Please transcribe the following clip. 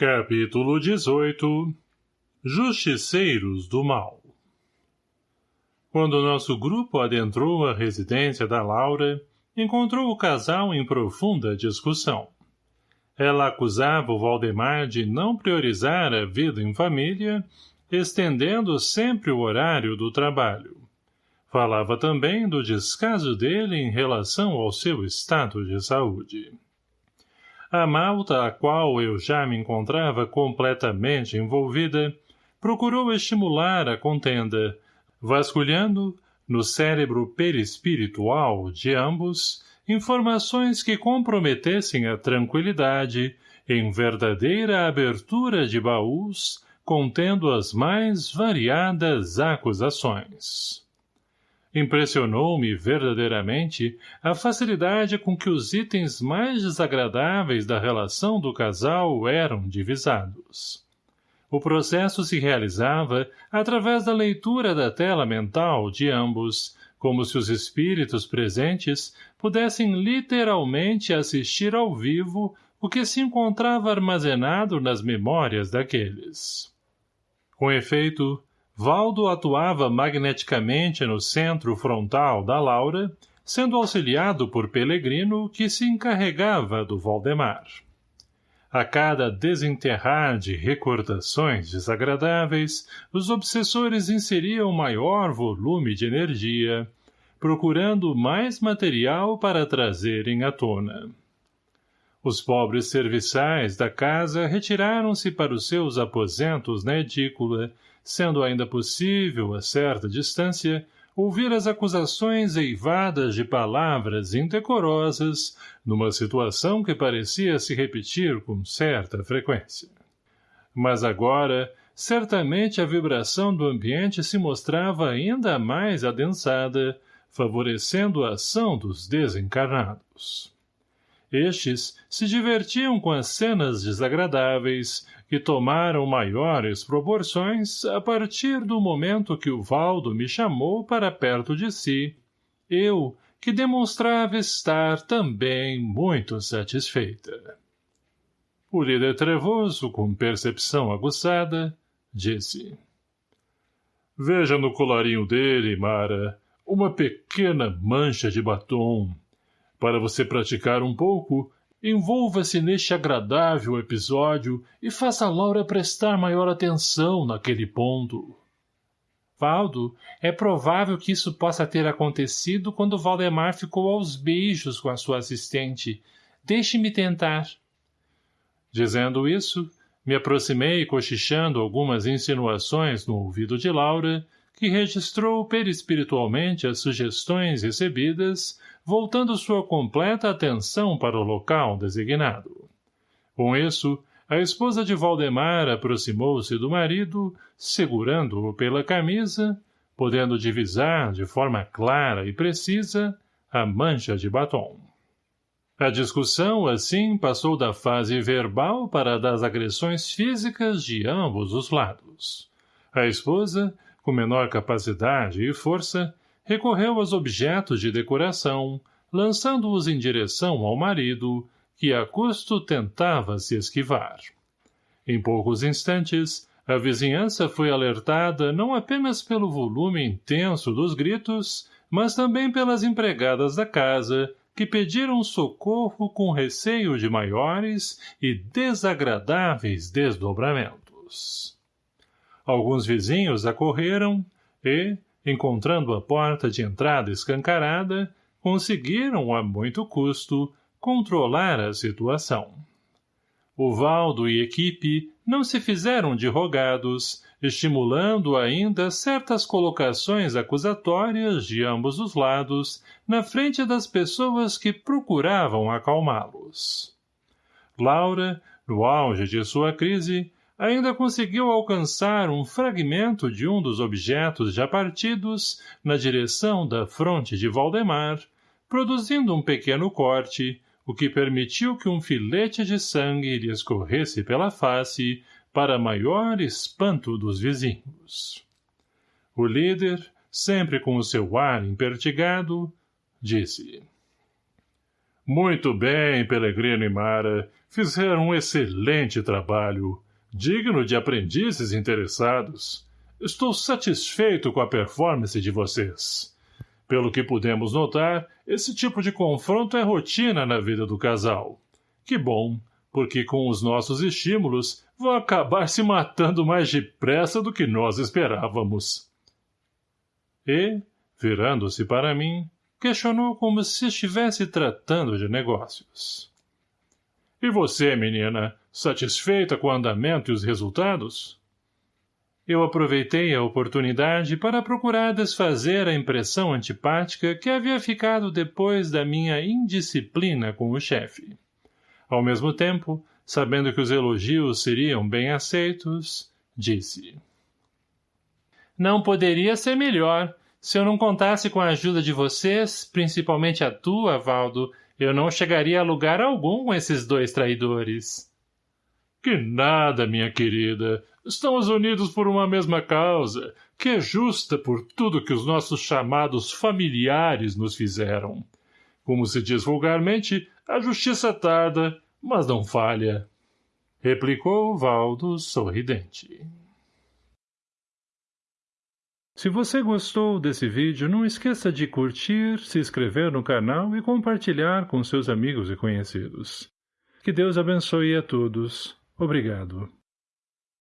Capítulo 18 Justiceiros do Mal Quando nosso grupo adentrou a residência da Laura, encontrou o casal em profunda discussão. Ela acusava o Valdemar de não priorizar a vida em família, estendendo sempre o horário do trabalho. Falava também do descaso dele em relação ao seu estado de saúde. A malta a qual eu já me encontrava completamente envolvida procurou estimular a contenda, vasculhando, no cérebro perispiritual de ambos, informações que comprometessem a tranquilidade em verdadeira abertura de baús contendo as mais variadas acusações. Impressionou-me verdadeiramente a facilidade com que os itens mais desagradáveis da relação do casal eram divisados. O processo se realizava através da leitura da tela mental de ambos, como se os espíritos presentes pudessem literalmente assistir ao vivo o que se encontrava armazenado nas memórias daqueles. Com efeito, Valdo atuava magneticamente no centro frontal da Laura, sendo auxiliado por Pelegrino, que se encarregava do Valdemar. A cada desenterrar de recordações desagradáveis, os obsessores inseriam maior volume de energia, procurando mais material para trazerem à tona. Os pobres serviçais da casa retiraram-se para os seus aposentos na edícula, sendo ainda possível, a certa distância, ouvir as acusações eivadas de palavras indecorosas numa situação que parecia se repetir com certa frequência. Mas agora, certamente a vibração do ambiente se mostrava ainda mais adensada, favorecendo a ação dos desencarnados. Estes se divertiam com as cenas desagradáveis, que tomaram maiores proporções a partir do momento que o Valdo me chamou para perto de si, eu, que demonstrava estar também muito satisfeita. O líder trevoso, com percepção aguçada, disse. Veja no colarinho dele, Mara, uma pequena mancha de batom. Para você praticar um pouco, Envolva-se neste agradável episódio e faça Laura prestar maior atenção naquele ponto. Valdo, é provável que isso possa ter acontecido quando Valdemar ficou aos beijos com a sua assistente. Deixe-me tentar. Dizendo isso, me aproximei cochichando algumas insinuações no ouvido de Laura, que registrou perispiritualmente as sugestões recebidas voltando sua completa atenção para o local designado. Com isso, a esposa de Valdemar aproximou-se do marido, segurando-o pela camisa, podendo divisar de forma clara e precisa a mancha de batom. A discussão, assim, passou da fase verbal para a das agressões físicas de ambos os lados. A esposa, com menor capacidade e força, recorreu aos objetos de decoração, lançando-os em direção ao marido, que a custo tentava se esquivar. Em poucos instantes, a vizinhança foi alertada não apenas pelo volume intenso dos gritos, mas também pelas empregadas da casa, que pediram socorro com receio de maiores e desagradáveis desdobramentos. Alguns vizinhos acorreram e, encontrando a porta de entrada escancarada, conseguiram, a muito custo, controlar a situação. O Valdo e equipe não se fizeram de rogados, estimulando ainda certas colocações acusatórias de ambos os lados na frente das pessoas que procuravam acalmá-los. Laura, no auge de sua crise, ainda conseguiu alcançar um fragmento de um dos objetos já partidos na direção da fronte de Valdemar, produzindo um pequeno corte, o que permitiu que um filete de sangue lhe escorresse pela face para maior espanto dos vizinhos. O líder, sempre com o seu ar impertigado, disse Muito bem, Pelegrino e Mara. Fizeram um excelente trabalho, digno de aprendizes interessados. Estou satisfeito com a performance de vocês. Pelo que pudemos notar, esse tipo de confronto é rotina na vida do casal. Que bom, porque com os nossos estímulos vão acabar se matando mais depressa do que nós esperávamos. E, virando-se para mim, questionou como se estivesse tratando de negócios. E você, menina, satisfeita com o andamento e os resultados? Eu aproveitei a oportunidade para procurar desfazer a impressão antipática que havia ficado depois da minha indisciplina com o chefe. Ao mesmo tempo, sabendo que os elogios seriam bem aceitos, disse. Não poderia ser melhor. Se eu não contasse com a ajuda de vocês, principalmente a tua, Valdo, eu não chegaria a lugar algum com esses dois traidores. Que nada, minha querida. Estamos unidos por uma mesma causa, que é justa por tudo que os nossos chamados familiares nos fizeram. Como se diz vulgarmente, a justiça tarda, mas não falha. Replicou Valdo sorridente. Se você gostou desse vídeo, não esqueça de curtir, se inscrever no canal e compartilhar com seus amigos e conhecidos. Que Deus abençoe a todos. Obrigado.